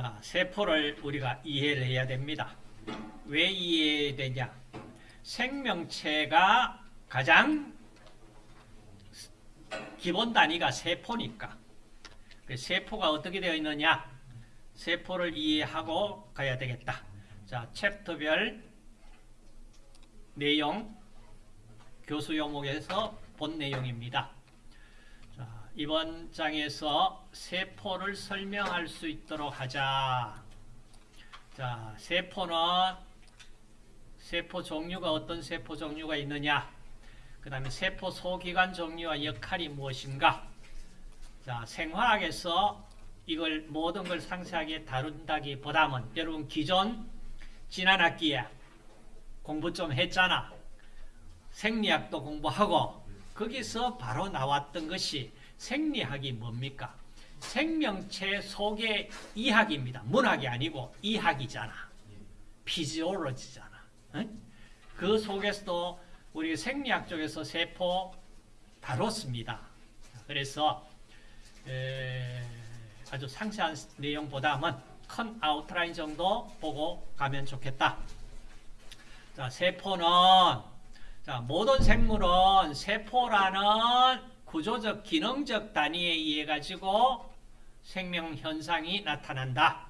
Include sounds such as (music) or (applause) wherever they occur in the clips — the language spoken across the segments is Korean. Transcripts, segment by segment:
자, 세포를 우리가 이해를 해야 됩니다. 왜 이해해야 되냐? 생명체가 가장 기본 단위가 세포니까. 그 세포가 어떻게 되어 있느냐? 세포를 이해하고 가야 되겠다. 자, 챕터별 내용 교수 요목에서 본 내용입니다. 자, 이번 장에서 세포를 설명할 수 있도록 하자. 자, 세포는 세포 종류가 어떤 세포 종류가 있느냐? 그 다음에 세포 소기관 종류와 역할이 무엇인가? 자, 생화학에서 이걸 모든 걸 상세하게 다룬다기보다는 여러분 기존 지난 학기에 공부 좀 했잖아. 생리학도 공부하고 거기서 바로 나왔던 것이 생리학이 뭡니까? 생명체 속의 이학입니다. 문학이 아니고 이학이잖아. 피지올로지잖아. 응? 그 속에서도 우리 생리학 쪽에서 세포 다뤘습니다. 그래서 에, 아주 상세한 내용보다는 큰 아웃라인 정도 보고 가면 좋겠다. 자, 세포는 자, 모든 생물은 세포라는 구조적 기능적 단위에 의해 가지고 생명 현상이 나타난다.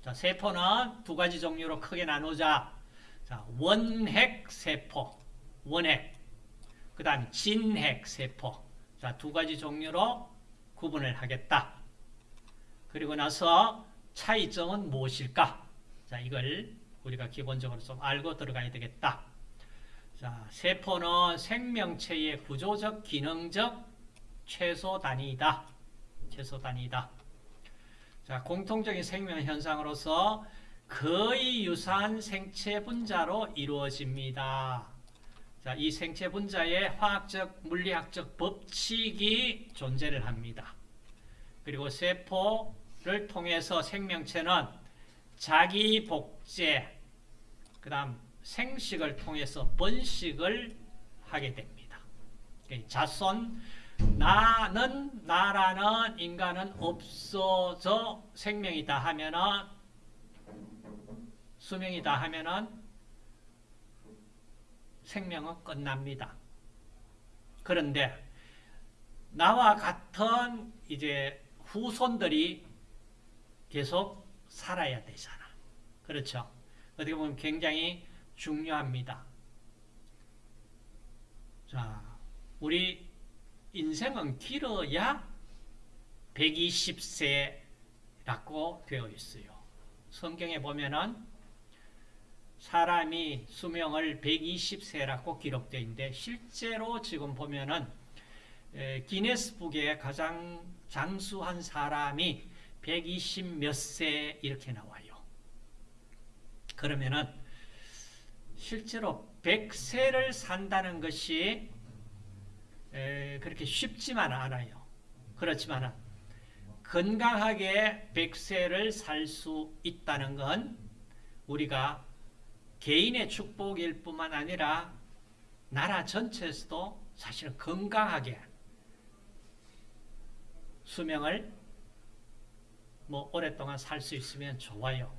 자, 세포는 두 가지 종류로 크게 나누자. 자, 원핵 세포, 원핵. 그 다음 진핵 세포. 자, 두 가지 종류로 구분을 하겠다. 그리고 나서 차이점은 무엇일까? 자, 이걸 우리가 기본적으로 좀 알고 들어가야 되겠다. 자, 세포는 생명체의 구조적, 기능적 최소 단위이다. 최소 단위이다. 자, 공통적인 생명 현상으로서 거의 유사한 생체 분자로 이루어집니다. 자, 이 생체 분자의 화학적, 물리학적 법칙이 존재를 합니다. 그리고 세포를 통해서 생명체는 자기 복제, 그 다음 생식을 통해서 번식을 하게 됩니다. 자손, 나는, 나라는 인간은 없어져 생명이다 하면은, 수명이다 하면은, 생명은 끝납니다. 그런데, 나와 같은 이제 후손들이 계속 살아야 되잖아. 그렇죠? 어떻게 보면 굉장히 중요합니다. 자, 우리 인생은 길어야 120세라고 되어 있어요. 성경에 보면은 사람이 수명을 120세라고 기록되어 있는데 실제로 지금 보면은 기네스북에 가장 장수한 사람이 120 몇 세 이렇게 나와요. 그러면은 실제로 100세를 산다는 것이 그렇게 쉽지만 않아요. 그렇지만 건강하게 100세를 살 수 있다는 건 우리가 개인의 축복일 뿐만 아니라 나라 전체에서도 사실은 건강하게 수명을 뭐 오랫동안 살 수 있으면 좋아요.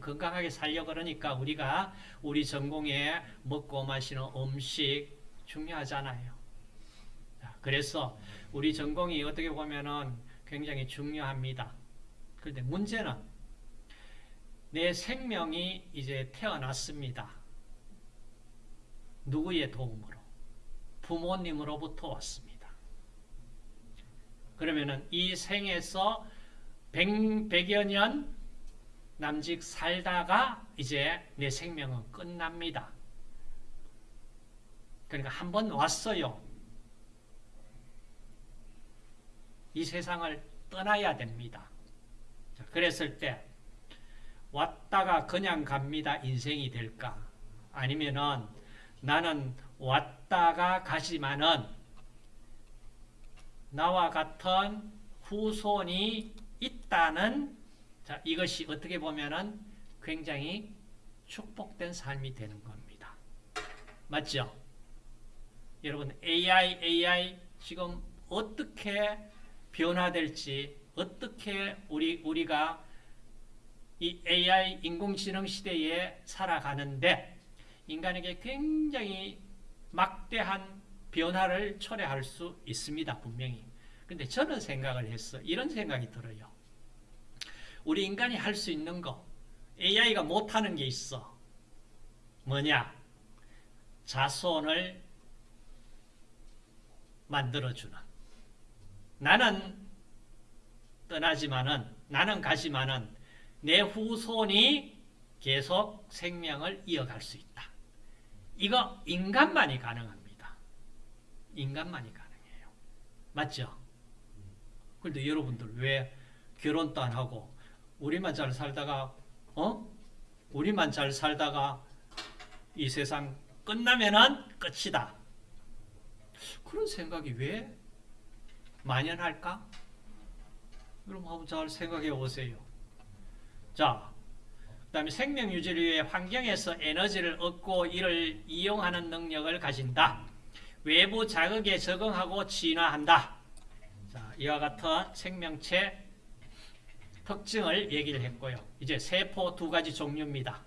건강하게 살려 그러니까 우리가 우리 전공에 먹고 마시는 음식 중요하잖아요. 그래서 우리 전공이 어떻게 보면은 굉장히 중요합니다. 그런데 문제는 내 생명이 이제 태어났습니다. 누구의 도움으로? 부모님으로부터 왔습니다. 그러면은 이 생에서 100, 100여 년 남직 살다가 이제 내 생명은 끝납니다. 그러니까 한 번 왔어요. 이 세상을 떠나야 됩니다. 그랬을 때 왔다가 그냥 갑니다. 인생이 될까? 아니면은 나는 왔다가 가지만은 나와 같은 후손이 있다는 자, 이것이 어떻게 보면은 굉장히 축복된 삶이 되는 겁니다. 맞죠? 여러분 AI, AI 지금 어떻게 변화될지 어떻게 우리, 우리가 이 AI 인공지능 시대에 살아가는데 인간에게 굉장히 막대한 변화를 초래할 수 있습니다. 분명히. 근데 저는 생각을 했어. 이런 생각이 들어요. 우리 인간이 할 수 있는 거 AI가 못하는 게 있어. 뭐냐? 자손을 만들어주는. 나는 떠나지만은, 나는 가지만은, 내 후손이 계속 생명을 이어갈 수 있다. 이거 인간만이 가능합니다. 인간만이 가능해요. 맞죠? 그런데 여러분들 왜 결혼도 안 하고 우리만 잘 살다가 어? 우리만 잘 살다가 이 세상 끝나면은 끝이다. 그런 생각이 왜 만연할까? 여러분 한번 잘 생각해 보세요. 자, 그 다음에 생명 유지를 위해 환경에서 에너지를 얻고 이를 이용하는 능력을 가진다. 외부 자극에 적응하고 진화한다. 자, 이와 같은 생명체 특징을 얘기를 했고요. 이제 세포 두 가지 종류입니다.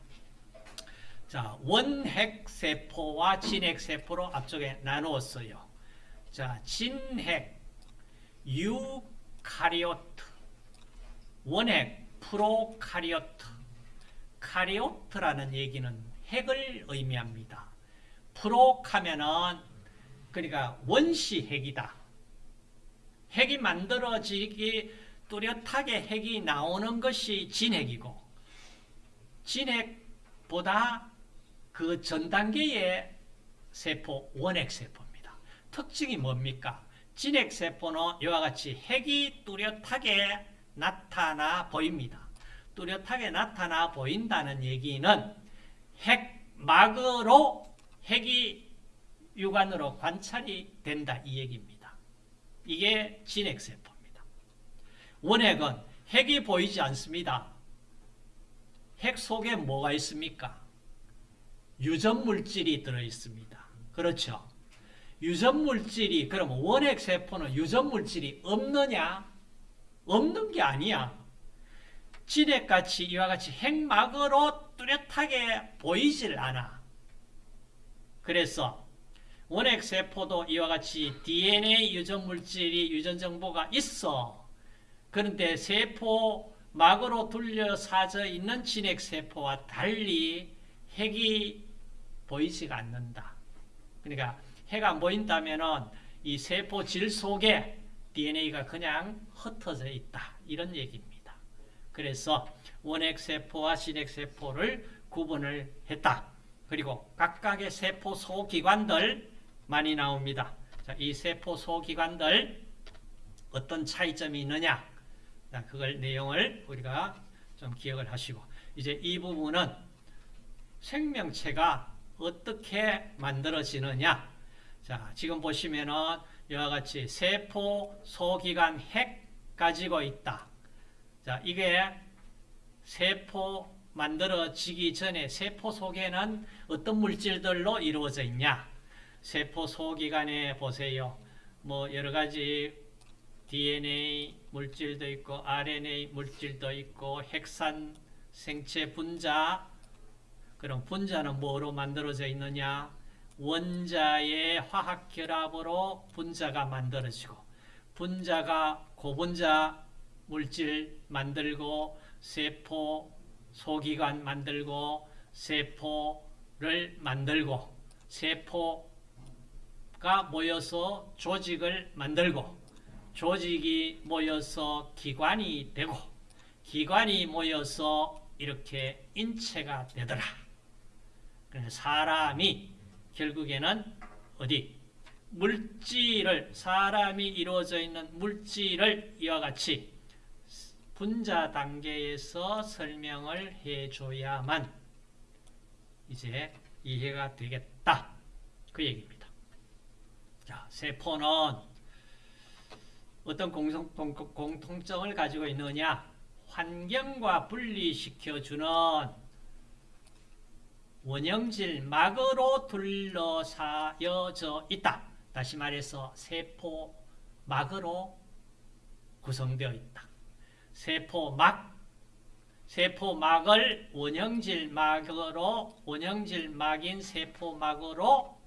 자, 원핵 세포와 진핵 세포로 앞쪽에 나누었어요. 자, 진핵 eukaryote, 원핵 prokaryote. karyote라는 얘기는 핵을 의미합니다. 프로카면은 그러니까 원시 핵이다. 핵이 만들어지기 뚜렷하게 핵이 나오는 것이 진핵이고 진핵보다 그 전 단계의 세포 원핵 세포입니다. 특징이 뭡니까? 진핵 세포는 이와 같이 핵이 뚜렷하게 나타나 보입니다. 뚜렷하게 나타나 보인다는 얘기는 핵막으로 핵이 육안으로 관찰이 된다 이 얘기입니다. 이게 진핵세포입니다. 원핵은 핵이 보이지 않습니다. 핵 속에 뭐가 있습니까? 유전물질이 들어있습니다. 그렇죠? 유전물질이 그러면 원핵세포는 유전물질이 없느냐? 없는 게 아니야. 진핵같이 이와 같이 핵막으로 뚜렷하게 보이질 않아. 그래서 원핵세포도 이와 같이 DNA 유전물질이 유전정보가 있어. 그런데 세포 막으로 둘러싸져 있는 진핵세포와 달리 핵이 보이지가 않는다. 그러니까 핵안 보인다면 이 세포 질 속에 DNA가 그냥 흩어져 있다. 이런 얘기입니다. 그래서 원핵세포와 진핵세포를 구분을 했다. 그리고 각각의 세포 소기관들 많이 나옵니다. 자, 이 세포 소기관들 어떤 차이점이 있느냐? 자, 그걸 내용을 우리가 좀 기억을 하시고 이제 이 부분은 생명체가 어떻게 만들어지느냐? 자, 지금 보시면은 이와 같이 세포 소기관 핵 가지고 있다. 자, 이게 세포 만들어지기 전에 세포 속에는 어떤 물질들로 이루어져 있냐? 세포 소기관에 보세요. 뭐 여러 가지 DNA 물질도 있고 RNA 물질도 있고 핵산 생체 분자 그럼 분자는 뭐로 만들어져 있느냐? 원자의 화학 결합으로 분자가 만들어지고 분자가 고분자 물질 만들고 세포 소기관 만들고 세포를 만들고 세포가 모여서 조직을 만들고 조직이 모여서 기관이 되고 기관이 모여서 이렇게 인체가 되더라. 사람이 결국에는 어디 물질을 사람이 이루어져 있는 물질을 이와 같이 분자 단계에서 설명을 해줘야만 이제 이해가 되겠다. 그 얘기입니다. 자, 세포는 어떤 공통, 공통점을 가지고 있느냐? 환경과 분리시켜주는 원형질 막으로 둘러싸여져 있다. 다시 말해서 세포 막으로 구성되어 있다. 세포 막 세포 막을 원형질 막으로 원형질 막인 세포 막으로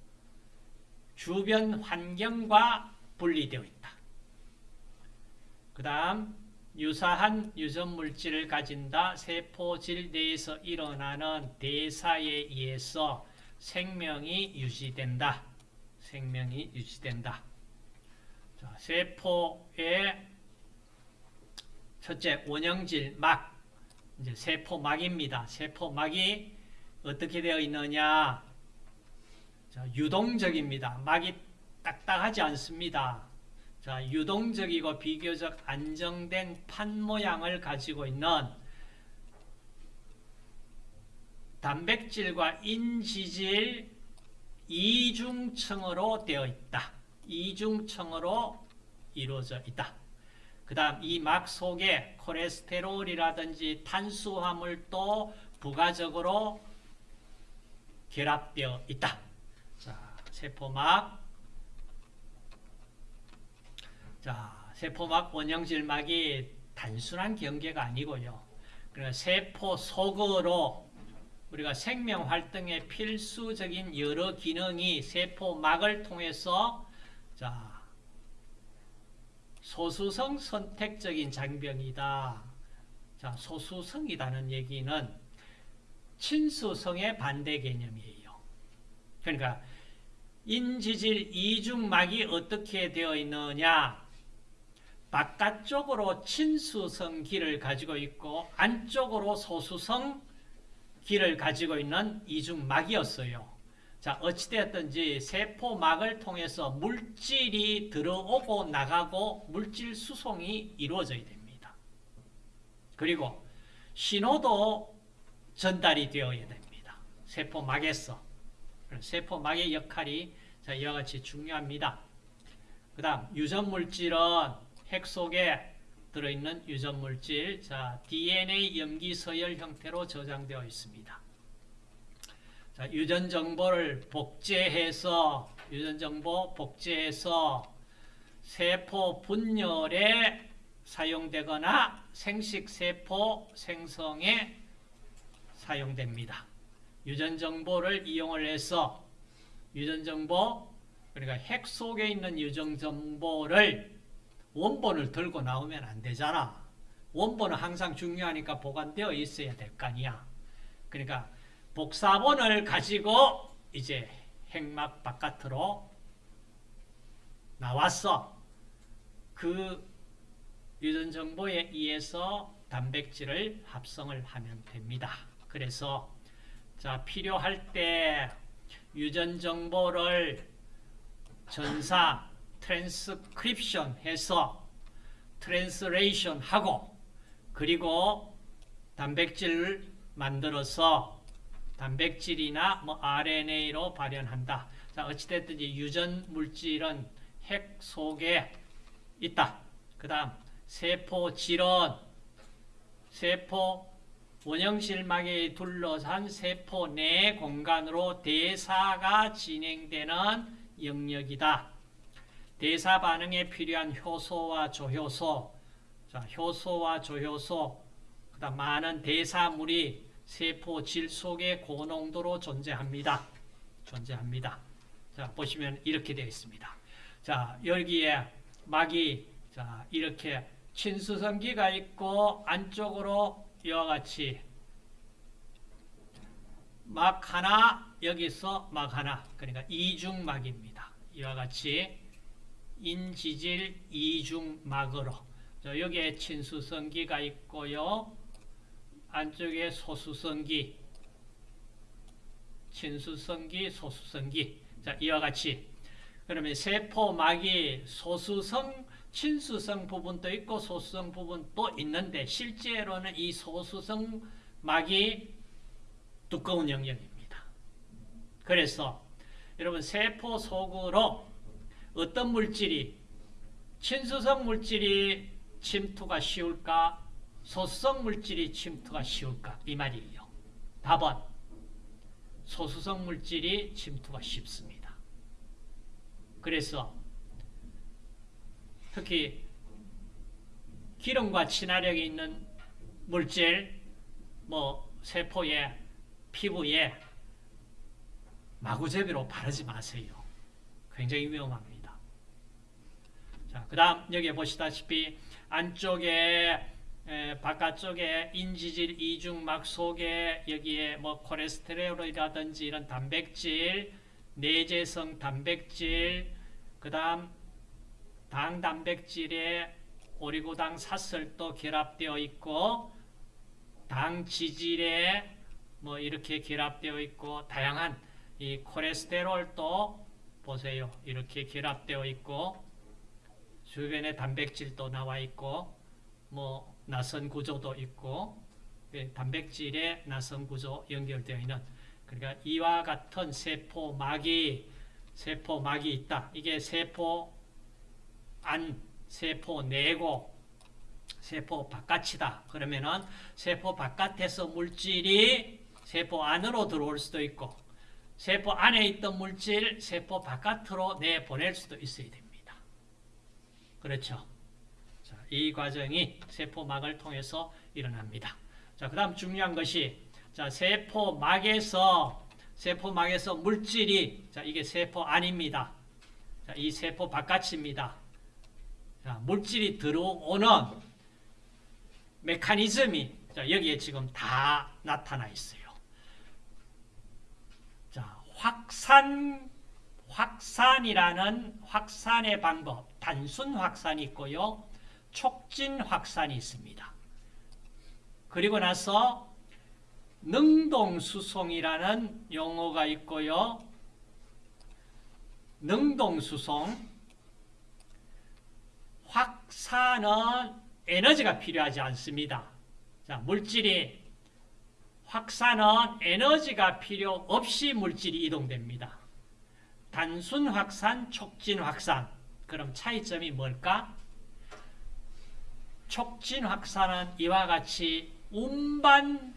주변 환경과 분리되어 있다. 그 다음 유사한 유전 물질을 가진다. 세포질 내에서 일어나는 대사에 의해서 생명이 유지된다. 생명이 유지된다. 자, 세포의 첫째 원형질 막 이제 세포막입니다. 세포막이 어떻게 되어 있느냐? 자, 유동적입니다. 막이 딱딱하지 않습니다. 자, 유동적이고 비교적 안정된 판 모양을 가지고 있는 단백질과 인지질 이중층으로 되어 있다. 이중층으로 이루어져 있다. 그 다음 이 막 속에 콜레스테롤이라든지 탄수화물도 부가적으로 결합되어 있다. 자, 세포막. 자, 세포막 원형질막이 단순한 경계가 아니고요. 세포 속으로 우리가 생명 활동에 필수적인 여러 기능이 세포막을 통해서 자, 소수성 선택적인 장병이다. 자, 소수성이라는 얘기는 친수성의 반대 개념이에요. 그러니까 인지질 이중막이 어떻게 되어 있느냐? 바깥쪽으로 친수성 기를 가지고 있고 안쪽으로 소수성 기를 가지고 있는 이중막이었어요. 자, 어찌되었든지 세포막을 통해서 물질이 들어오고 나가고 물질 수송이 이루어져야 됩니다. 그리고 신호도 전달이 되어야 됩니다. 세포막에서. 세포막의 역할이 이와 같이 중요합니다. 그 다음 유전물질은 핵 속에 들어있는 유전물질 자 DNA 염기 서열 형태로 저장되어 있습니다. 자, 유전 정보를 복제해서 유전 정보 복제해서 세포 분열에 사용되거나 생식 세포 생성에 사용됩니다. 유전 정보를 이용을 해서 유전 정보 그러니까 핵 속에 있는 유전 정보를 원본을 들고 나오면 안 되잖아. 원본은 항상 중요하니까 보관되어 있어야 될 거 아니야. 그러니까 복사본을 가지고 이제 핵막 바깥으로 나왔어. 그 유전 정보에 의해서 단백질을 합성을 하면 됩니다. 그래서 자 필요할 때 유전 정보를 전사 트랜스크립션 해서 translation 하고 그리고 단백질을 만들어서 단백질이나 뭐 RNA로 발현한다. 자, 어찌됐든지 유전 물질은 핵 속에 있다. 그 다음 세포질은 세포 원형실막에 둘러싼 세포 내 공간으로 대사가 진행되는 영역이다. 대사 반응에 필요한 효소와 조효소, 자, 효소와 조효소, 그다음 많은 대사물이 세포 질 속에 고농도로 존재합니다. 존재합니다. 자, 보시면 이렇게 되어 있습니다. 자, 여기에 막이 자, 이렇게 친수성기가 있고 안쪽으로 이와 같이 막 하나 여기서 막 하나 그러니까 이중막입니다. 이와 같이 인지질 이중막으로 여기에 친수성기가 있고요. 안쪽에 소수성기 친수성기 소수성기 자 이와 같이 그러면 세포막이 소수성 친수성 부분도 있고 소수성 부분도 있는데 실제로는 이 소수성 막이 두꺼운 영역입니다. 그래서 여러분 세포 속으로 어떤 물질이 친수성 물질이 침투가 쉬울까? 소수성 물질이 침투가 쉬울까? 이 말이에요. 답은 소수성 물질이 침투가 쉽습니다. 그래서 특히 기름과 친화력이 있는 물질, 뭐 세포에 피부에 마구제비로 바르지 마세요. 굉장히 위험합니다. 자, 그 다음 여기 보시다시피 안쪽에 에, 바깥쪽에 인지질 이중막 속에 여기에 뭐 콜레스테롤이라든지 이런 단백질, 내재성 단백질, 그 다음 당 단백질에 오리고당 사슬도 결합되어 있고 당 지질에 뭐 이렇게 결합되어 있고 다양한 이 콜레스테롤도 보세요. 이렇게 결합되어 있고 주변에 단백질도 나와 있고 뭐 나선 구조도 있고 예, 단백질의 나선 구조 연결되어 있는 그러니까 이와 같은 세포막이 세포막이 있다. 이게 세포 안, 세포 내고 세포 바깥이다. 그러면은 세포 바깥에서 물질이 세포 안으로 들어올 수도 있고 세포 안에 있던 물질 세포 바깥으로 내보낼 수도 있어야 됩니다. 그렇죠? 자, 이 과정이 세포막을 통해서 일어납니다. 자, 그 다음 중요한 것이 자, 세포막에서 세포막에서 물질이 자, 이게 세포 안입니다. 자, 이 세포 바깥입니다. 자, 물질이 들어오는 메커니즘이 자, 여기에 지금 다 나타나 있어요. 자, 확산 확산이라는 확산의 방법, 단순 확산이 있고요. 촉진 확산이 있습니다. 그리고 나서 능동수송이라는 용어가 있고요. 능동수송 확산은 에너지가 필요하지 않습니다. 자, 물질이 확산은 에너지가 필요 없이 물질이 이동됩니다. 단순 확산, 촉진 확산. 그럼 차이점이 뭘까? 촉진 확산은 이와 같이 운반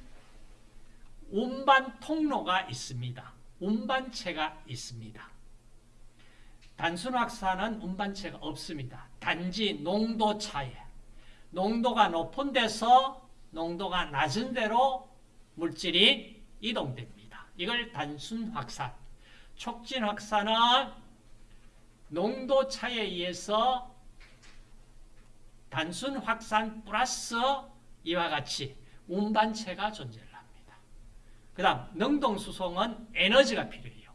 운반 통로가 있습니다. 운반체가 있습니다. 단순 확산은 운반체가 없습니다. 단지 농도 차이. 농도가 높은 데서 농도가 낮은 데로 물질이 이동됩니다. 이걸 단순 확산. 촉진 확산은 농도 차에 의해서 단순 확산 플러스 이와 같이 운반체가 존재를 합니다. 그 다음 능동수송은 에너지가 필요해요.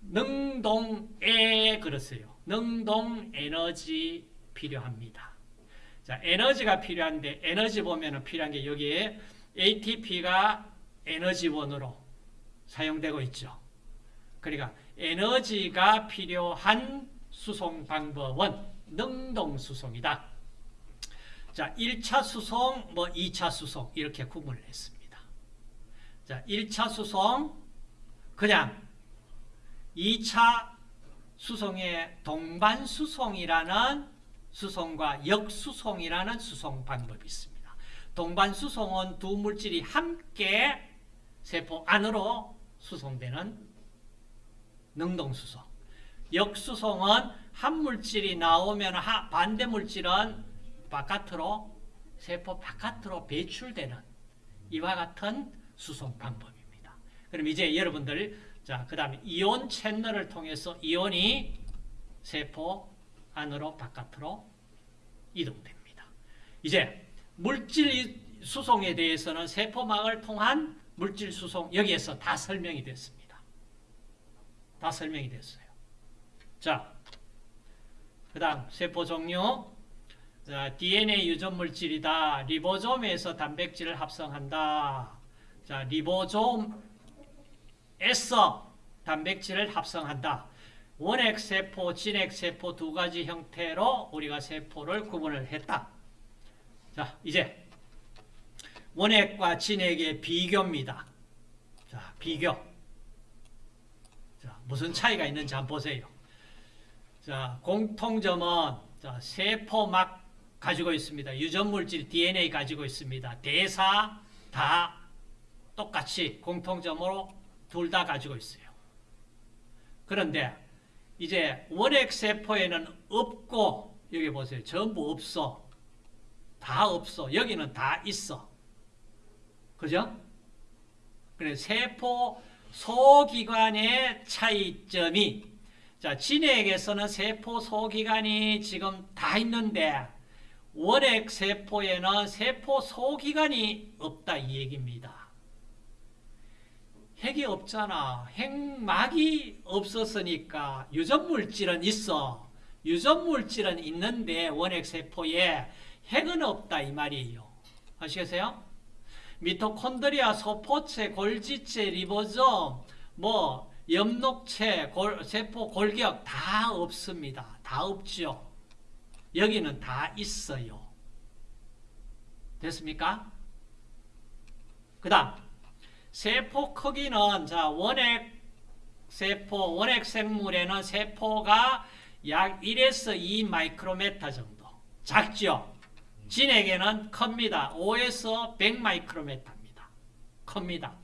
능동에 그러세요. 능동 에너지 필요합니다. 자, 에너지가 필요한데 에너지 보면은 필요한 게 여기에 ATP가 에너지원으로 사용되고 있죠. 그러니까 에너지가 필요한 수송 방법은 능동 수송이다. 자, 1차 수송, 뭐 2차 수송 이렇게 구분을 했습니다. 자, 1차 수송 그냥 2차 수송의 동반 수송이라는 수송과 역수송이라는 수송 방법이 있습니다. 동반 수송은 두 물질이 함께 세포 안으로 수송되는 능동 수송. 역수송은 한 물질이 나오면 반대 물질은 바깥으로 세포 바깥으로 배출되는 이와 같은 수송 방법입니다. 그럼 이제 여러분들 자 그다음에 이온 채널을 통해서 이온이 세포 안으로 바깥으로 이동됩니다. 이제 물질 수송에 대해서는 세포막을 통한 물질 수송 여기에서 다 설명이 됐습니다. 다 설명이 됐어요. 자, 그 다음 세포 종류 자, DNA 유전 물질이다. 리보솜에서 단백질을 합성한다. 자, 리보솜에서 단백질을 합성한다. 원핵세포, 진핵세포 두 가지 형태로 우리가 세포를 구분을 했다. 자, 이제 원핵과 진핵의 비교입니다. 자, 비교. 자, 무슨 차이가 있는지 한번 보세요. 자, 공통점은 자, 세포막 가지고 있습니다. 유전물질 DNA 가지고 있습니다. 대사 다 똑같이 공통점으로 둘 다 가지고 있어요. 그런데 이제 원핵세포에는 없고 여기 보세요. 전부 없어. 다 없어. 여기는 다 있어. 그죠? 그래 세포 소기관의 차이점이 자 진액에서는 세포 소기관이 지금 다 있는데 원액 세포에는 세포 소기관이 없다 이 얘기입니다. 핵이 없잖아. 핵막이 없었으니까 유전물질은 있어. 유전물질은 있는데 원액 세포에 핵은 없다 이 말이에요. 아시겠어요? 미토콘드리아, 소포체, 골지체, 리보솜, 뭐 엽록체, 골, 세포 골격 다 없습니다. 다 없죠. 여기는 다 있어요. 됐습니까? 그 다음 세포 크기는 자 원액 세포, 원액 생물에는 세포가 약 1에서 2 마이크로메타 정도 작죠? 진액에는 큽니다. 5에서 100 마이크로메타입니다. 큽니다.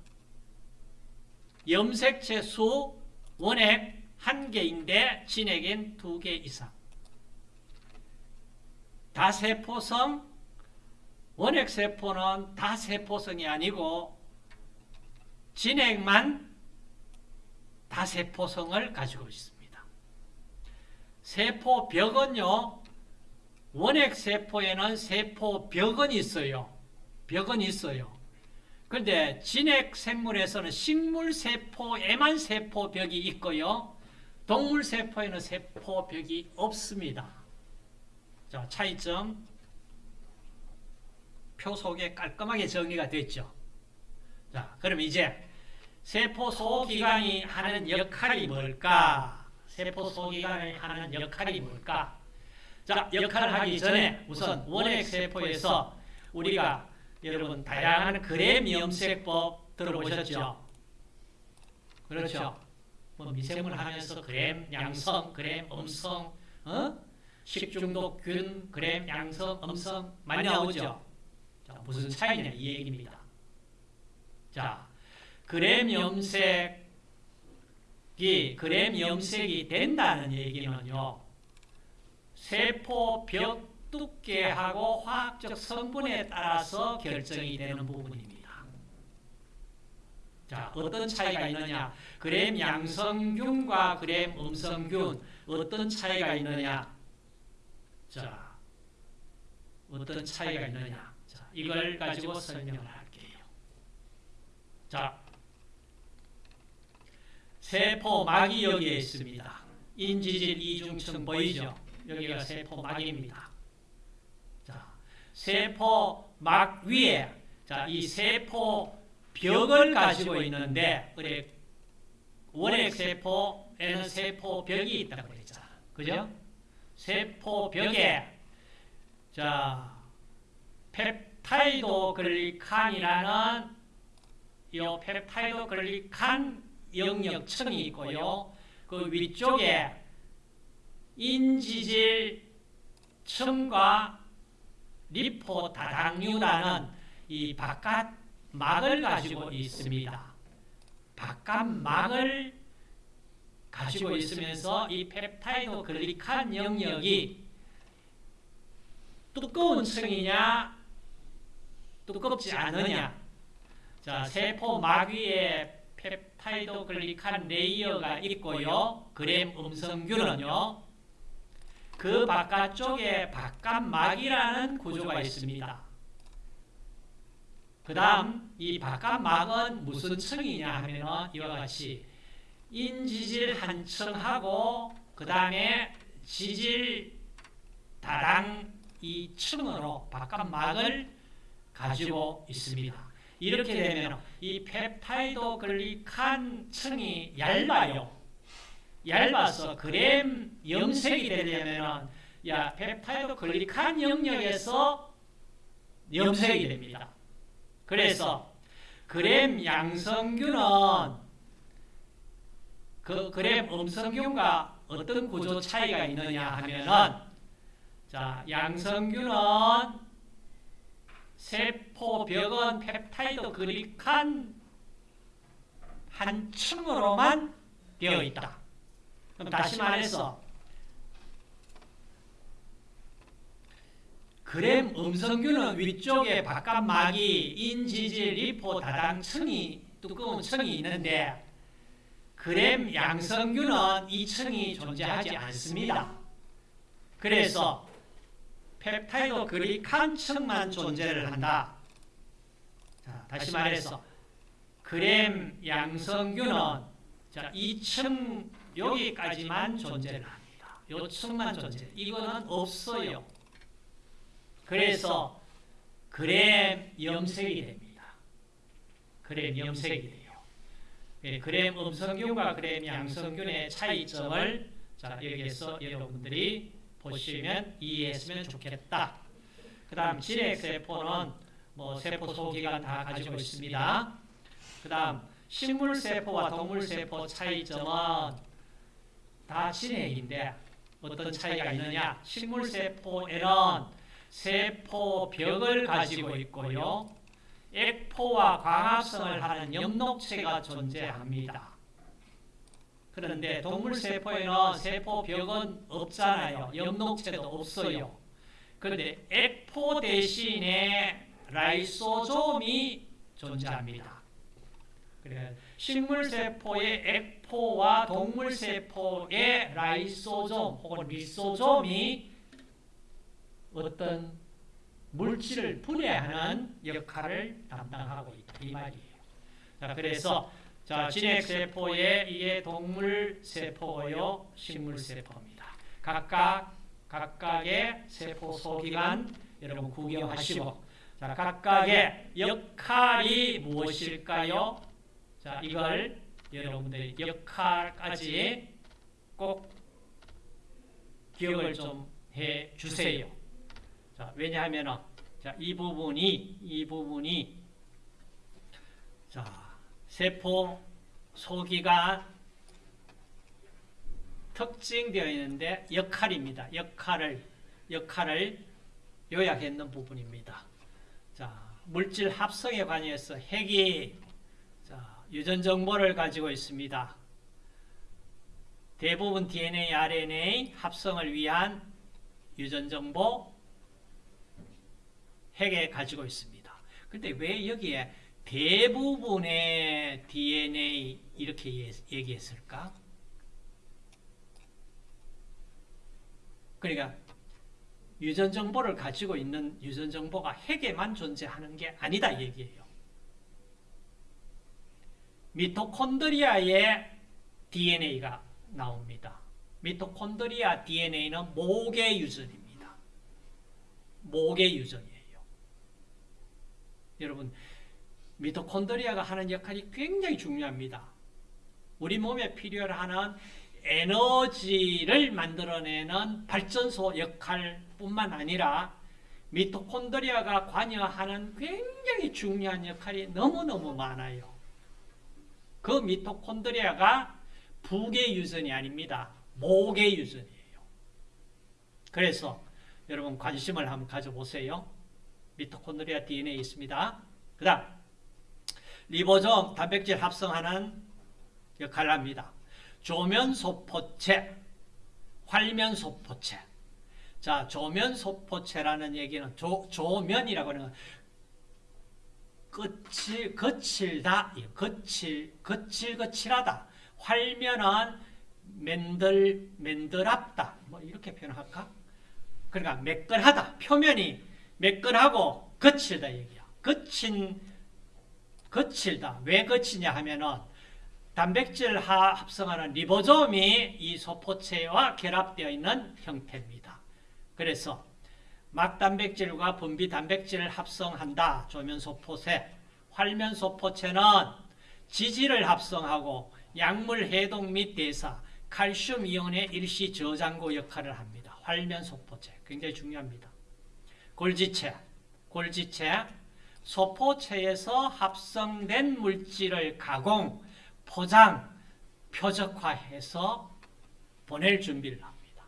염색체 수 원액 한 개인데 진액엔 두개 이상. 다세포성 원액세포는 다세포성이 아니고 진액만 다세포성을 가지고 있습니다. 세포벽은요. 원액세포에는 세포벽은 있어요. 벽은 있어요. 그런데 진액생물에서는 식물세포에만 세포벽이 있고요. 동물세포에는 세포벽이 없습니다. 자, 차이점 표 속에 깔끔하게 정리가 됐죠. 자, 그럼 이제 세포 소기관이 하는 역할이 뭘까? 세포 소기관이 하는 역할이 뭘까? 자, 역할을 하기 전에 우선 원액 세포에서 우리가 여러분 다양한 그램 염색법 들어보셨죠? 그렇죠? 뭐 미생물 하면서 그램 양성, 그램 음성, 어? 식중독균, 그램 양성, 음성 많이 나오죠? 자, 무슨 차이냐 이 얘기입니다. 자, 그램 염색이 그램 염색이 된다는 얘기는요. 세포 벽 두께하고 화학적 성분에 따라서 결정이 되는 부분입니다. 자, 어떤 차이가 있느냐? 그램 양성균과 그램 음성균 어떤 차이가 있느냐? 자, 어떤 차이가 있느냐? 자, 이걸 가지고 설명을 할게요. 자, 세포 막이 여기에 있습니다. 인지질 이중층 보이죠? 여기가 세포막입니다. 자, 세포막 위에 자, 이 세포 벽을 가지고 있는데 원액 세포에는 세포 벽이 있다고 그랬잖아. 그죠? 세포 벽에 자, peptidoglycan이라는 이 peptidoglycan 영역층이 있고요. 그 위쪽에 인지질 층과 lipo 다당류라는 이 바깥 막을 가지고 있습니다. 바깥 막을 가지고 있으면서 이 peptidoglycan 영역이 두꺼운 층이냐 두껍지 않느냐 자 세포 막 위에 peptidoglycan layer가 있고요. 그램 음성균은요. 그 바깥쪽에 바깥막이라는 구조가 있습니다. 그 다음 이 바깥막은 무슨 층이냐 하면 이와 같이 인지질 한 층하고 그 다음에 지질 다당 이 층으로 바깥막을 가지고 있습니다. 이렇게 되면 이 peptidoglycan 층이 얇아요. 얇아서 그램 염색이 되려면 야 peptidoglycan 영역에서 염색이 됩니다. 그래서 그램 양성균은 그 그램 음성균과 어떤 구조 차이가 있느냐 하면은 자 양성균은 세포벽은 peptidoglycan 한 층으로만 되어 있다. 그럼 다시 말해서 그램 음성균은 위쪽에 바깥막이 인지질 리포 다당층이 두꺼운 층이 있는데 그램 양성균은 이 층이 존재하지 않습니다. 그래서 펩타이드 그리칸 층만 존재를 한다. 자, 다시 말해서 그램 양성균은 자, 이층 여기까지만 존재를 합니다. 요 층만 존재. 이거는 없어요. 그래서 그램 염색이 됩니다. 그램 염색이 돼요. 예, 그램 음성균과 그램 양성균의 차이점을 자, 여기에서 여러분들이 보시면 이해했으면 좋겠다. 그 다음 진핵세포는 뭐 세포 소기관 다 가지고 있습니다. 그 다음 식물세포와 동물세포 차이점은 다 진핵인데 어떤 차이가 있느냐 식물세포에는 세포벽을 가지고 있고요. 액포와 광합성을 하는 엽록체가 존재합니다. 그런데 동물세포에는 세포벽은 없잖아요. 엽록체도 없어요. 그런데 액포 대신에 라이소솜이 존재합니다. 식물세포의 액 포와 동물 세포의 라이소솜 혹은 리소솜이 어떤 물질을 분해하는 역할을 담당하고 있다. 이 말이에요. 자, 그래서 자, 진핵세포의 이게 동물세포요, 식물세포입니다. 각각, 각각의 세포 소기관 여러분 구경하시고, 자, 각각의 역할이 무엇일까요? 자, 이걸 여러분들이 역할까지 꼭 기억을 좀 해 주세요. 자, 왜냐하면 자, 이 부분이 이 부분이 자, 세포 소기가 특징되어 있는데 역할입니다. 역할을 역할을 요약했는 부분입니다. 자, 물질 합성에 관해서 핵이 자, 유전 정보를 가지고 있습니다. 대부분 DNA, RNA 합성을 위한 유전 정보 핵에 가지고 있습니다. 근데 왜 여기에 대부분의 DNA 이렇게 얘기했을까? 그러니까 유전 정보를 가지고 있는 유전 정보가 핵에만 존재하는 게 아니다 얘기예요. 미토콘드리아의 DNA가 나옵니다. 미토콘드리아 DNA는 모계 유전입니다. 모계 유전이에요. 여러분 미토콘드리아가 하는 역할이 굉장히 중요합니다. 우리 몸에 필요하는 에너지를 만들어내는 발전소 역할뿐만 아니라 미토콘드리아가 관여하는 굉장히 중요한 역할이 너무너무 많아요. 그 미토콘드리아가 부계 유전이 아닙니다. 모계 유전이에요. 그래서 여러분 관심을 한번 가져보세요. 미토콘드리아 DNA 있습니다. 그 다음 리보솜 단백질 합성하는 역할을 합니다. 조면소포체, 활면소포체. 자, 조면소포체라는 얘기는 조, 조면이라고 하는 거칠, 거칠다, 거칠, 거칠, 거칠하다. 활면은 맨들, 맨들합다. 뭐 이렇게 표현할까? 그러니까 매끈하다. 표면이 매끈하고 거칠다 얘기야. 거친, 거칠다. 왜 거치냐 하면은 단백질 합성하는 리보솜이 이 소포체와 결합되어 있는 형태입니다. 그래서 막단백질과 분비 단백질을 합성한다. 조면소포체, 활면소포체는 지질을 합성하고 약물 해독 및 대사, 칼슘 이온의 일시 저장고 역할을 합니다. 활면소포체 굉장히 중요합니다. 골지체, 골지체, 소포체에서 합성된 물질을 가공, 포장, 표적화해서 보낼 준비를 합니다.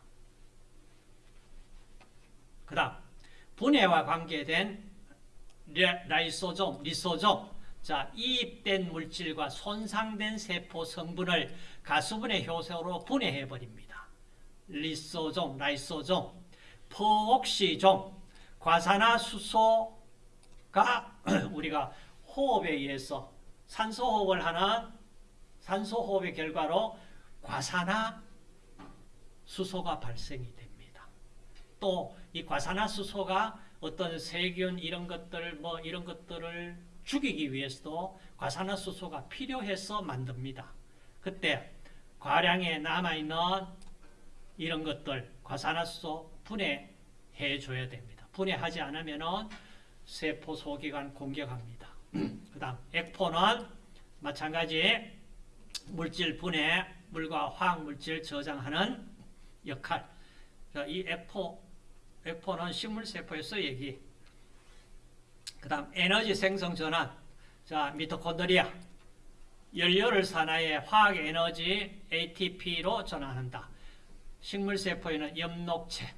그 다음 분해와 관계된 라이소좀, 리소좀 자, 이입된 물질과 손상된 세포 성분을 가수분해 효소로 분해해 버립니다. 리소좀, 라이소좀, 포옥시좀 과산화수소가 (clears throat) 우리가 호흡에 의해서 산소 호흡을 하는 산소 호흡의 결과로 과산화 수소가 발생이 됩니다. 또 이 과산화수소가 어떤 세균 이런 것들 뭐 이런 것들을 죽이기 위해서도 과산화수소가 필요해서 만듭니다. 그때 과량에 남아 있는 이런 것들 과산화수소 분해해 줘야 됩니다. 분해하지 않으면은 세포 소기관 공격합니다. (clears throat) 그 다음 액포는 마찬가지 물질 분해, 물과 화학 물질 저장하는 역할. 자, 이 액포 액포는 식물 세포에서 얘기. 그 다음 에너지 생성 전환. 자, 미토콘드리아 연료를 산화해 화학 에너지 ATP로 전환한다. 식물 세포에는 엽록체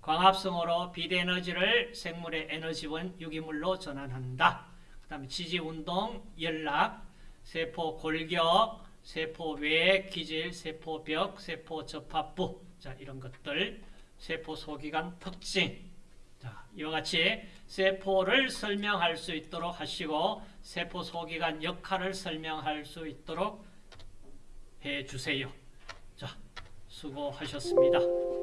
광합성으로 비대에너지를 생물의 에너지원 유기물로 전환한다. 그 다음에 지지 운동, 연락, 세포 골격, 세포 외 기질, 세포벽, 세포 접합부. 자, 이런 것들 세포 소기관 특징. 자, 이와 같이 세포를 설명할 수 있도록 하시고 세포 소기관 역할을 설명할 수 있도록 해 주세요. 자, 수고하셨습니다.